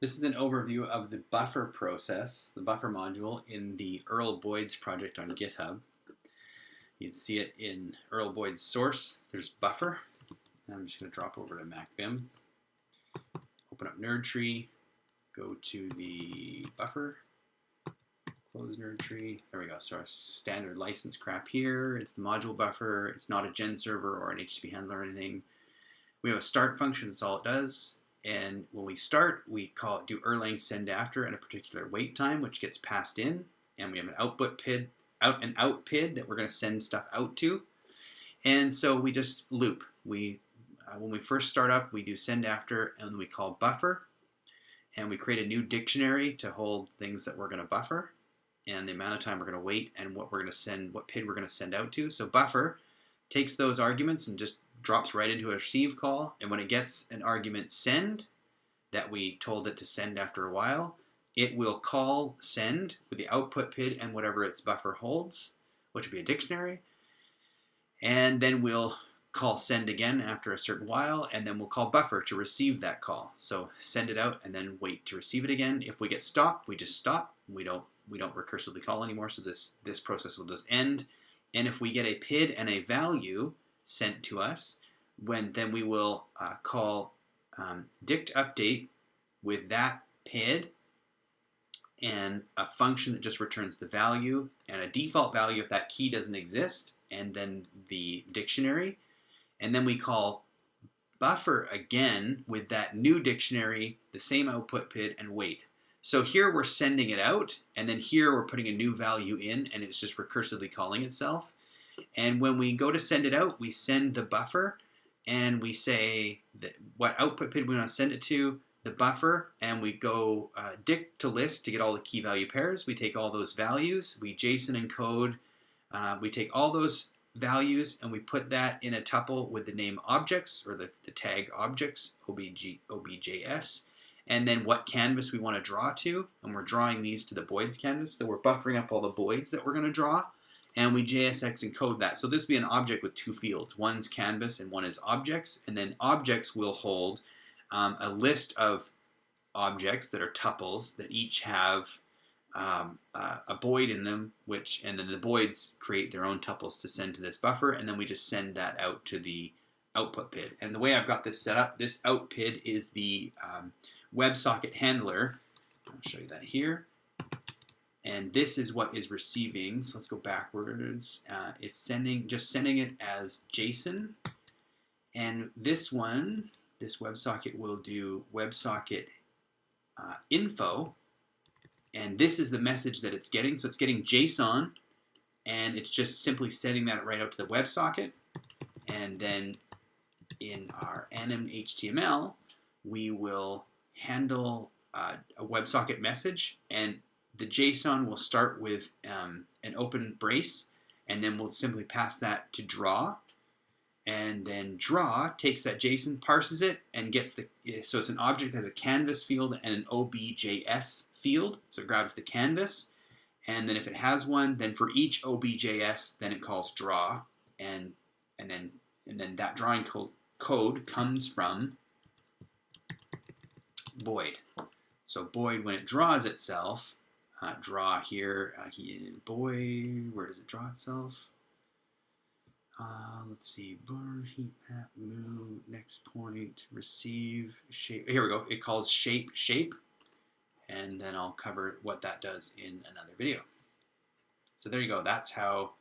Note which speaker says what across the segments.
Speaker 1: This is an overview of the buffer process, the buffer module in the Erlboids project on GitHub. You can see it in Erlboids source. There's buffer. I'm just going to drop over to MacVim, open up NerdTree, go to the buffer, close NerdTree. There we go. So our standard license crap here. It's the module buffer. It's not a gen server or an HTTP handler or anything. We have a start function. That's all it does. And when we start, we call it do Erlang send after at a particular wait time, which gets passed in. And we have an output PID, out and out PID that we're going to send stuff out to. And so we just loop. We uh, when we first start up, we do send after, and we call buffer, and we create a new dictionary to hold things that we're going to buffer, and the amount of time we're going to wait, and what we're going to send, what PID we're going to send out to. So buffer takes those arguments and just drops right into a receive call, and when it gets an argument send that we told it to send after a while, it will call send with the output PID and whatever its buffer holds, which will be a dictionary, and then we'll call send again after a certain while, and then we'll call buffer to receive that call. So send it out and then wait to receive it again. If we get stopped, we just stop. We don't we don't recursively call anymore, so this, this process will just end. And if we get a PID and a value sent to us, when then we will uh, call um, dict update with that PID and a function that just returns the value and a default value if that key doesn't exist, and then the dictionary. And then we call buffer again with that new dictionary, the same output PID, and wait. So here we're sending it out, and then here we're putting a new value in, and it's just recursively calling itself. And when we go to send it out, we send the buffer, and we say what output PID we want to send it to, the buffer, and we go uh, dict to list to get all the key value pairs. We take all those values, we JSON encode, uh, we take all those values and we put that in a tuple with the name objects or the, the tag objects, OBG, OBJS, and then what canvas we want to draw to. And we're drawing these to the boids canvas. So we're buffering up all the boids that we're going to draw. And we JSX encode that. So this will be an object with two fields. One's canvas and one is objects. And then objects will hold um, a list of objects that are tuples that each have um, uh, a boid in them, which and then the boids create their own tuples to send to this buffer, and then we just send that out to the output PID. And the way I've got this set up, this out PID is the um, WebSocket handler. I'll show you that here. And this is what is receiving. So let's go backwards. Uh, it's sending, just sending it as JSON. And this one, this WebSocket will do WebSocket uh, info and this is the message that it's getting. So it's getting JSON, and it's just simply sending that right out to the WebSocket. And then in our anim HTML, we will handle uh, a WebSocket message, and the JSON will start with um, an open brace, and then we'll simply pass that to draw. And then draw takes that JSON, parses it, and gets the, so it's an object that has a canvas field and an OBJS field, so it grabs the canvas, and then if it has one, then for each OBJS, then it calls draw, and and then and then that drawing co code comes from boid. So boid, when it draws itself, uh, draw here, uh, he, boid, where does it draw itself? Uh, let's see, bar, heat map, move, next point, receive, shape. Here we go. It calls shape, shape and then I'll cover what that does in another video. So there you go. That's how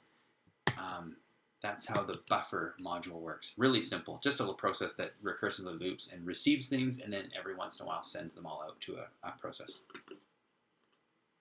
Speaker 1: um, that's how the buffer module works. Really simple. Just a little process that recursively loops and receives things, and then every once in a while sends them all out to a, a process.